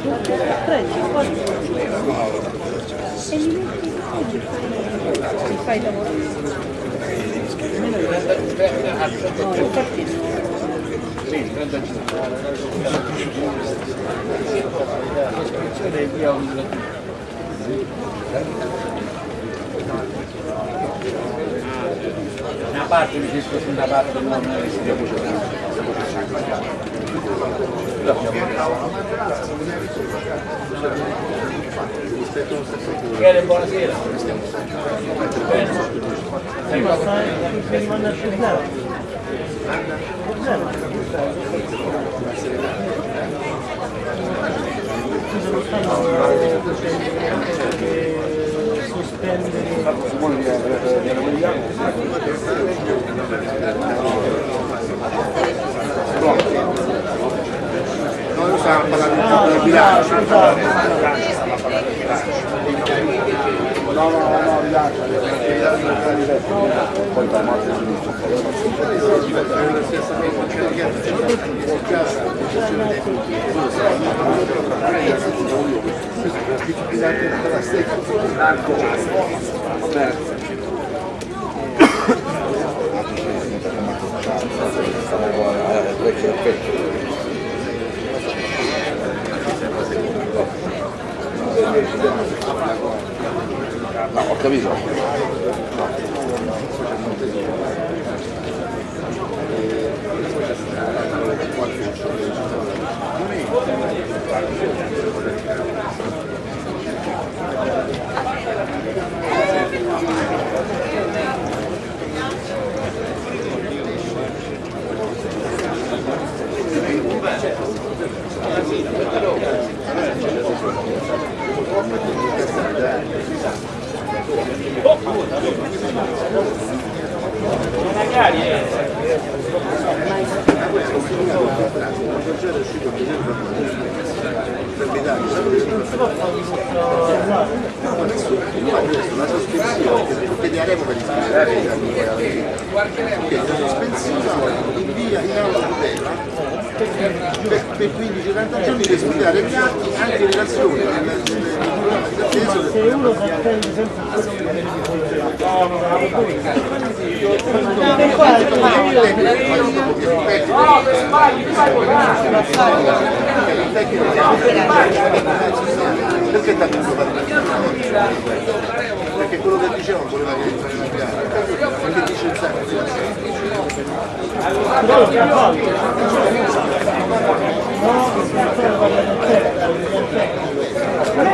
E li metti e fai lavorare. No, infatti Una parte si sposta una parte non si Michele, buonasera. stai, mandarci il zero. Zero. Scusa, non stanno eh, sospendere Stiamo parlando del bilancio. No, no, no, bilancio. No, ho capito. La sospensione che chiederemo per iscrivere la sospensione invia in aula tutela per, per 15-30 giorni per studiare gli atti anche in relazione al attesa se uno si attende senza perché tanto fare perché quello che dicevano voleva che entrare in gara perché dice il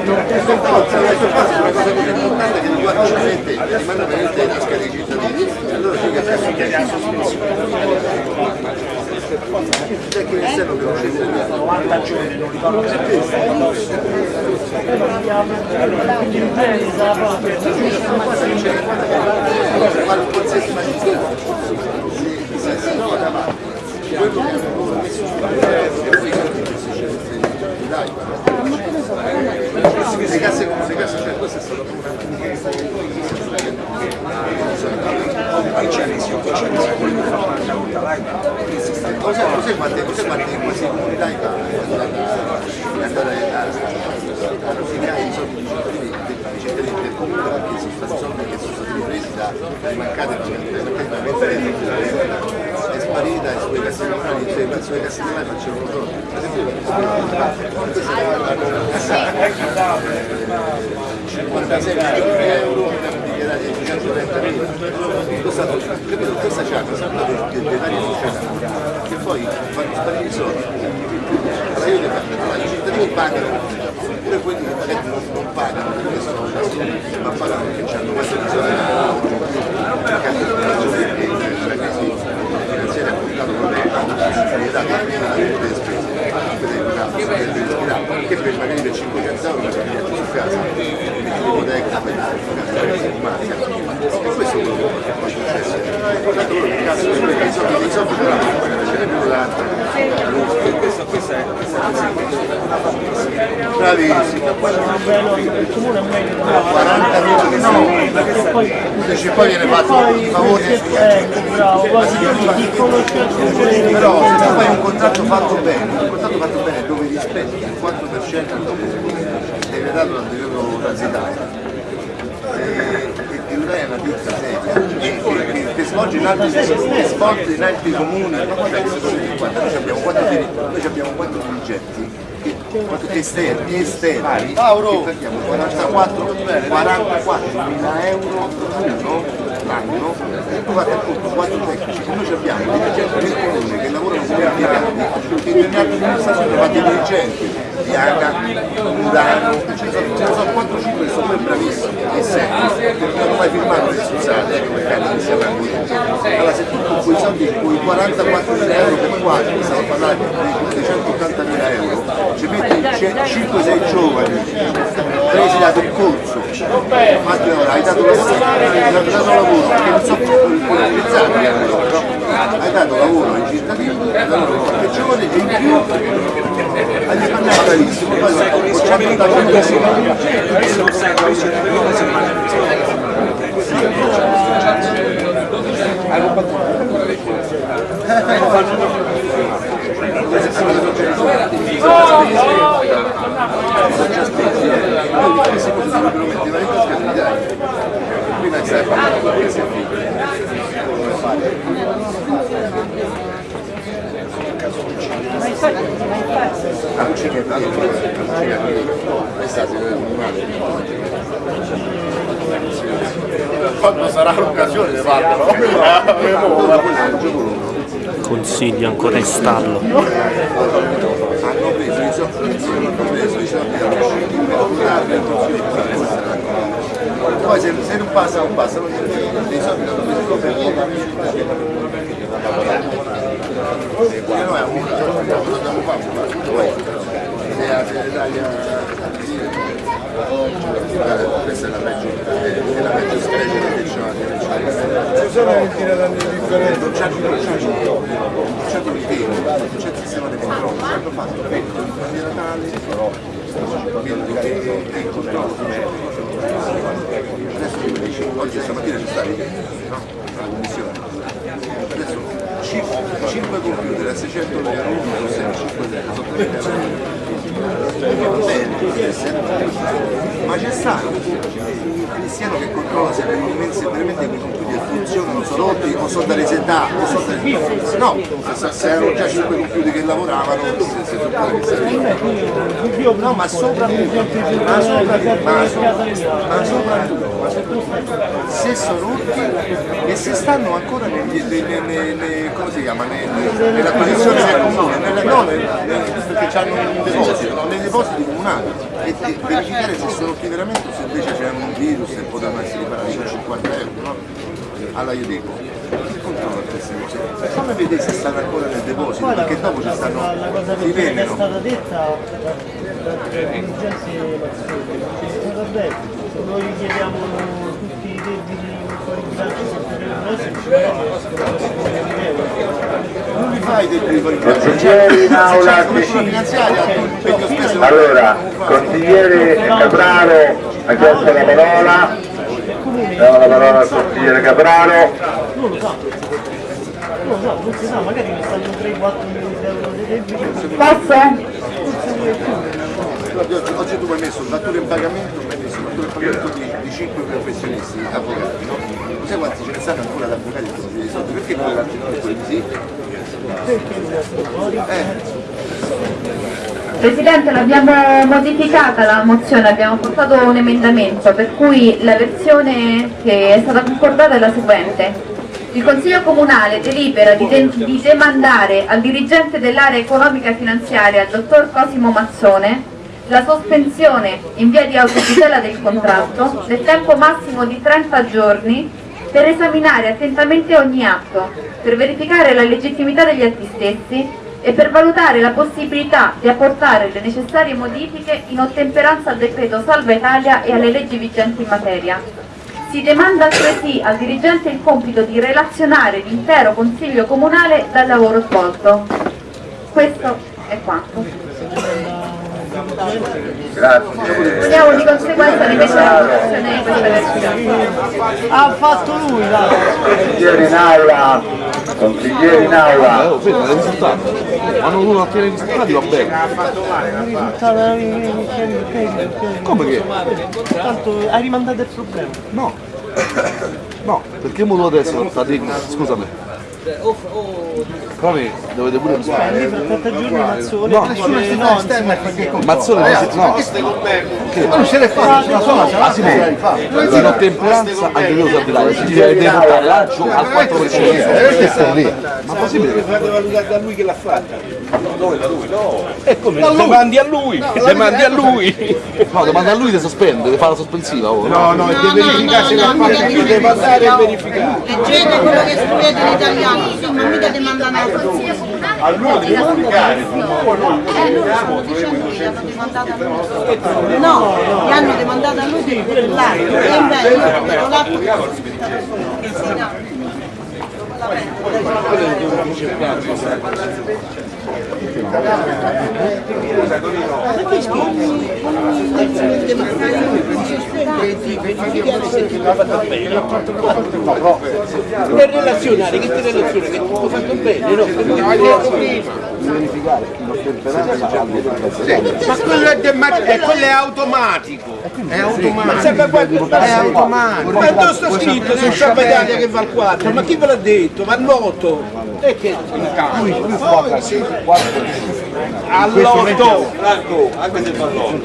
sangue questa cosa è una cosa così importante che riguarda solamente rimane veramente la scheda dei cittadini e allora che si chiede la sospensione c'è chi esterno che non scende via 90 giorni, non ricordo se ma qualsiasi magistrato se se si trova davanti quello che hanno dai le casse le casse cioè questo è stato Cos'è, cos'è quante, cos'è quante quasi comunità in andare a finire i soldi dei cittadini del comune perché sono stati soldi che sono stati presi da, dai mancati perché è sparita e sulle casse normali, cioè sulle casse normali facevano soldi. Per esempio, 56 milioni di euro dichiarati ai 130 mila. Capito, questa c'è una sorta di dettaglio sociale che poi fanno sparire i soldi. Allora io devo allora, i cittadini pagano, pure quelli che magari non, pagano perché sono ma pagano perché hanno questa visione finanziaria ha portato problemi alla società delle spese che per magari per 500 euro per venire su casa l'ipoteca per e questo è quello che poi successe tanto loro che cazzo i soldi i soldi ce l'hanno bravissimo, quello Bello, il comune è meglio di 40 minuti sì, perché poi viene fatto conosci aggiungere però se tu fai un contratto fatto bene, un contratto fatto bene dove rispetti il 4% deve dato dal periodo transitario e e Udai è una ditta seria che, che, svolge in altri, che svolge in altri comuni, noi abbiamo quattro, noi abbiamo quattro dirigenti esterni, esterni che prendiamo 44, 44 mila euro l'anno l'anno e tu fate appunto quattro tecnici che noi abbiamo dirigenti del comune che lavorano come impiegati che nelle altre amministrazioni fanno i dirigenti di Aga, Murano, ce ne sono, ce ne sono 4-5 che sono poi bravissimi e seri, che hanno mai firmato le scusate, ecco perché hanno iniziato a così. Allora se tu con quei soldi, quei 44 mila euro per 4, stiamo parlando di 180 mila euro, ci metti 5-6 giovani presi da quel corso, fatti ora, hai dato lavoro, hai dato lavoro, perché non so apprezzati che hanno loro, no? Hai dato lavoro ai cittadini, hai dato qualche giovane e in più hai risparmiato bravissimo, poi con 180 mila euro prima stai parlando perché sei figlio ah non c'è non c'è niente è quando sarà l'occasione di farlo Consiglio ancora in stallo. hanno preso i soldi hanno preso i e poi se, non passa non passa non c'è i soldi hanno preso per perché questa è la peggio è la peggio specie che c'è Ci sono ventina d'anni di non c'è non c'è non c'è il tempo, non c'è il sistema di controllo, ci hanno fatto il di Natale, e il controllo. Adesso tu mi dici, oggi stamattina ci stavi no? alla commissione. Adesso 5, computer a 600 euro, uno, 6, 5 euro, ma c'è stato un cristiano che controlla se veramente, quei computer funzionano, sono rotti o sono da resettare, o sono da... No, se, erano già 5 computer che lavoravano, se, se. No, ma soprattutto, ma soprattutto, ma soprattutto, se sono rotti e se stanno ancora nei, nei, nei- come si chiama, nella posizione comune, nella- no, nel- nel- perché hanno un deposito, nei depositi comunali e, e verificare se sono rotti veramente o se invece c'erano un virus e potevano essere riparati con 50 euro, no? Allora io dico, cose? Fammi vedere se stanno ancora nel deposito, Poi la, perché dopo ci stanno, la cosa si peggiore che è stata detta noi chiediamo tutti i debiti fuori bilancio Non li fai dei fuori Consiglieri in aula, Se c'è la sì. finanziaria, tu impegno spesso Allora, consigliere Capraro ha chiesto la parola, diamo la parola al consigliere Capraro. Non non si sa, magari ne stanno 3-4 milioni di euro di debiti. Posso? Guarda, oggi, oggi tu mi hai messo datore in pagamento, mi hai messo datore in pagamento di, di 5 professionisti, avvocati, no? Non sai quanti ce ne stanno ancora ad avvocati che sono soldi? Perché quell'altro non è quelli sì? Eh, Presidente, l'abbiamo modificata la mozione, abbiamo portato un emendamento per cui la versione che è stata concordata è la seguente. Il Consiglio Comunale delibera di, di demandare al dirigente dell'area economica e finanziaria, il dottor Cosimo Mazzone, la sospensione in via di autotutela del contratto nel tempo massimo di 30 giorni per esaminare attentamente ogni atto, per verificare la legittimità degli atti stessi e per valutare la possibilità di apportare le necessarie modifiche in ottemperanza al decreto Salva Italia e alle leggi vigenti in materia. Si demanda altresì al dirigente il compito di relazionare l'intero Consiglio Comunale dal lavoro svolto. Questo è quanto. Grazie. Poniamo di conseguenza rimesso alla votazione di questa versione. Ha fatto lui, dai! In aula, consiglieri in aula. Oh, ferma, i risultati. Quando uno ottiene i risultati va bene. Come che? Tanto hai rimandato il problema. No. No, perché mo tu adesso sta dico, scusami. Come dovete pure Lì per 30 giorni Mazzone No, dice no, insomma, Mazzone non si no. Che? Non ce l'hai fatta, una sola, ah, si può. In ottemperanza anche io so dire, si deve deve portare lancio al 4%. Ma possibile che fate valutare da lui che l'ha fatta. È come? Demandi a lui, demandi a lui. No, domanda a lui di sospende, deve fare la sospensiva. oh, No, no, deve verificare se l'ha fatta lui, deve andare e verificare. Leggete quello che scrivete in italiano, insomma mica ti mandano a Allora devi comunicare. Eh, loro sono dicendo che hanno demandato a lui. No, gli hanno demandato a lui per l'atto. E invece io l'atto che sono aspettato Per relazionare, che ti relaziona? Che tutto fatto bene, no? Per Ma quello è, eh, quello è automatico. È automatico. È automatico. Ma dove sta scritto su Sciapa Italia che va al 4? Ma chi ve l'ha detto? Va all'8. E che All'8. Franco, anche se fa l'8,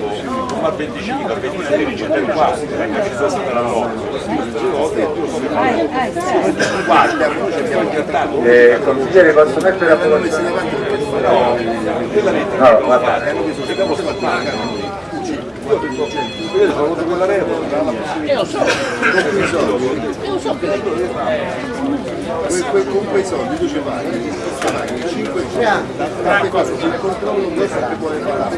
fa il 25, il 26 riceve il 4, perché ci sta sempre la Eh, consiglieri posso mettere a votazione? No, guarda. Que- que- con quei soldi tu ci vai, ci vai 500, tante cose sul controllo questo che vuole fare.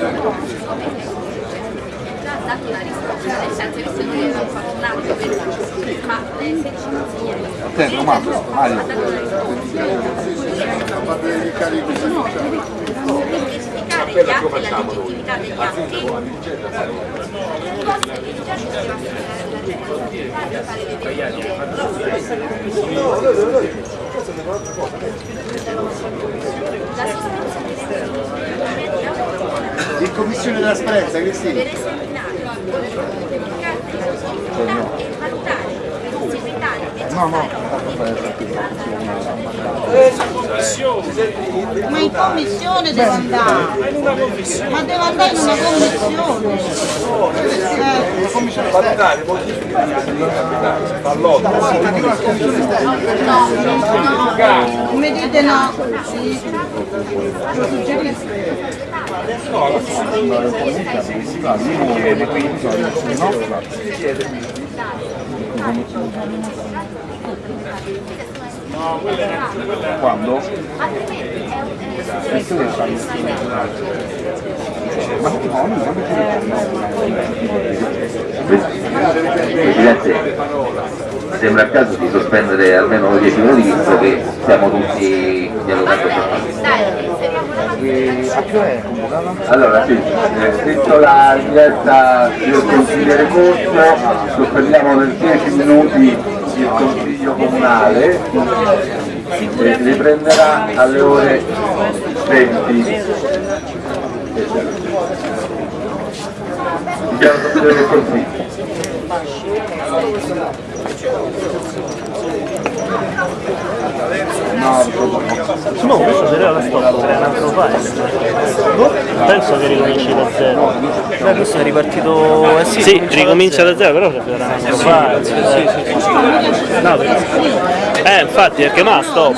dato una risposta, nel senso che se noi abbiamo fatto un atto per ma le 16 consiglieri Attento, Mario, Mario. A verificare gli atti e la legittimità degli atti cosa che già ci verifiche In commissione trasparenza, Cristina. per esaminare verificare la legittimità e valutare se evitare Ma in commissione deve andare. Ma deve andare in una commissione. Eh, Valutare, modificare, fall'otto. come dite no? Lo suggerisco. Quando? Presidente, sembra il caso di sospendere almeno 10 minuti visto che siamo tutti dialogando Allora sì, eh, dentro la richiesta del consigliere Corso sospendiamo per 10 minuti il consiglio comunale e riprenderà alle ore 20. Dichiaro il consiglio. No, questo se la stop per un altro file. Boh, penso che ricominci da zero. Beh, questo è ripartito. Eh sì, Sì, ricomincia da zero, però c'è un altro file. No, perché- Eh, infatti, perché ma stop.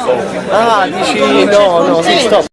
Ah, dici no, no, sì, stop.